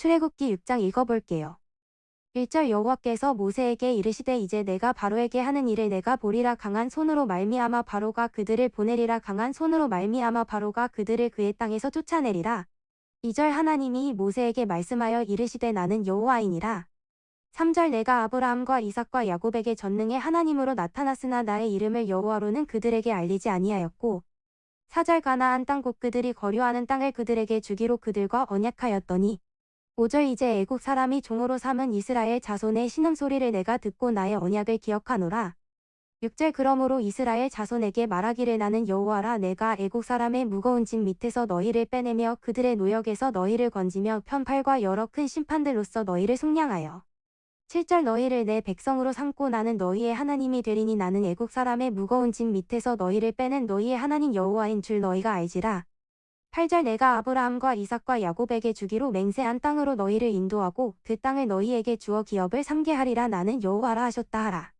출애굽기 6장 읽어볼게요. 1절 여호와께서 모세에게 이르시되 이제 내가 바로에게 하는 일을 내가 보리라 강한 손으로 말미암아 바로가 그들을 보내리라 강한 손으로 말미암아 바로가 그들을 그의 땅에서 쫓아내리라. 2절 하나님이 모세에게 말씀하여 이르시되 나는 여호와이니라. 3절 내가 아브라함과 이삭과 야곱에게 전능의 하나님으로 나타났으나 나의 이름을 여호와로는 그들에게 알리지 아니하였고 4절 가나안 땅곧 그들이 거류하는 땅을 그들에게 주기로 그들과 언약하였더니 5절 이제 애국 사람이 종으로 삼은 이스라엘 자손의 신음소리를 내가 듣고 나의 언약을 기억하노라. 6절 그러므로 이스라엘 자손에게 말하기를 나는 여호와라 내가 애국 사람의 무거운 짐 밑에서 너희를 빼내며 그들의 노역에서 너희를 건지며 편팔과 여러 큰 심판들로서 너희를 속량하여 7절 너희를 내 백성으로 삼고 나는 너희의 하나님이 되리니 나는 애국 사람의 무거운 짐 밑에서 너희를 빼는 너희의 하나님 여호와인 줄 너희가 알지라. 8절 내가 아브라함과 이삭과 야곱에게 주기로 맹세한 땅으로 너희를 인도하고 그 땅을 너희에게 주어 기업을 삼게 하리라 나는 여호와라 하셨다 하라.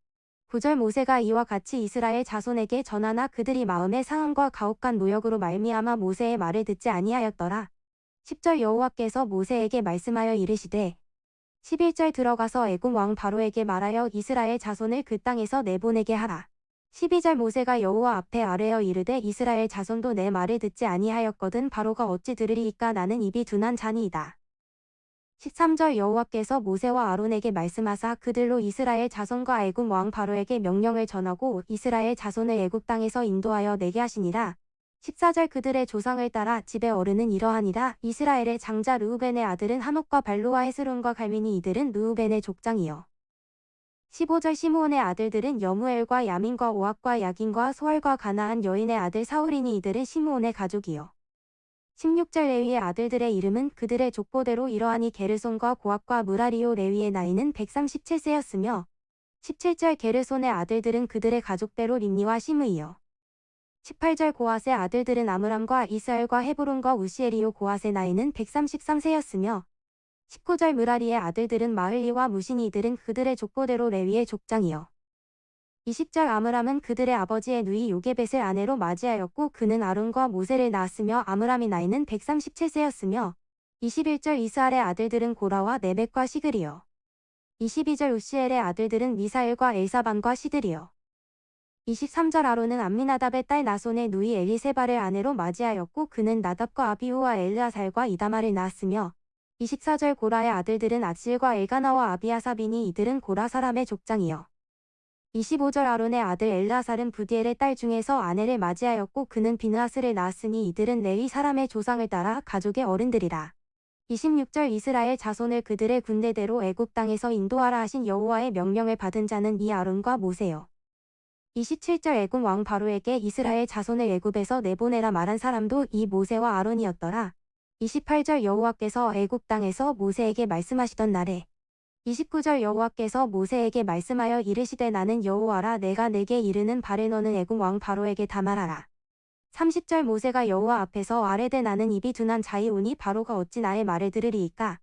9절 모세가 이와 같이 이스라엘 자손에게 전하나 그들이 마음의 상함과 가혹한 노역으로 말미암아 모세의 말을 듣지 아니하였더라. 10절 여호와께서 모세에게 말씀하여 이르시되 11절 들어가서 애굽 왕 바로에게 말하여 이스라엘 자손을 그 땅에서 내보내게 하라. 12절 모세가 여호와 앞에 아뢰어 이르되 이스라엘 자손도 내 말을 듣지 아니하였거든 바로가 어찌 들으리이까 나는 입이 둔한 자니이다. 13절 여호와께서 모세와 아론에게 말씀하사 그들로 이스라엘 자손과 애굽 왕 바로에게 명령을 전하고 이스라엘 자손을 애굽 땅에서 인도하여 내게 하시니라. 14절 그들의 조상을 따라 집의 어른은 이러하니라 이스라엘의 장자 르우벤의 아들은 한옥과 발로와 헤스론과 갈민이 이들은 르우벤의 족장이요. 15절 시므온의 아들들은 여무엘과 야민과 오악과 야긴과 소알과 가나안 여인의 아들 사울이니 이들은 시므온의 가족이요. 16절 레위의 아들들의 이름은 그들의 족보대로 이러하니 게르손과 고악과 무라리오 레위의 나이는 137세였으며 17절 게르손의 아들들은 그들의 가족대로 림니와 시므이요. 18절 고핫의 아들들은 아므람과 이스엘과 헤브론과 우시엘이요 고핫의 나이는 133세였으며 19절 무라리의 아들들은 마흘리와 무신이 이들은 그들의 족보대로 레위의 족장이요. 20절 아므람은 그들의 아버지의 누이 요게벳을 아내로 맞이하였고 그는 아론과 모세를 낳았으며 아므람이 나이는 137세였으며 21절 이스알의 아들들은 고라와 네벡과 시글이요. 22절 우시엘의 아들들은 미사엘과 엘사반과 시들이요. 23절 아론은 암미나답의 딸 나손의 누이 엘리세바를 아내로 맞이하였고 그는 나답과 아비후와 엘르아살과 이다마를 낳았으며 24절 고라의 아들들은 악실과 엘가나와 아비아사비니 이들은 고라 사람의 족장이요. 25절 아론의 아들 엘라살은 부디엘의 딸 중에서 아내를 맞이하였고 그는 비느하스를 낳았으니 이들은 레위 사람의 조상을 따라 가족의 어른들이라. 26절 이스라엘 자손을 그들의 군대대로 애굽 땅에서 인도하라 하신 여호와의 명령을 받은 자는 이 아론과 모세요. 27절 애굽 왕 바로에게 이스라엘 자손을 애굽에서 내보내라 말한 사람도 이 모세와 아론이었더라. 28절 여호와께서 애굽 땅에서 모세에게 말씀하시던 날에 29절 여호와께서 모세에게 말씀하여 이르시되 나는 여호와라 내가 내게 이르는 바를 너는 애굽 왕 바로에게 다 말하라. 30절 모세가 여호와 앞에서 아뢰되 나는 입이 둔한 자이오니 바로가 어찌 나의 말을 들으리이까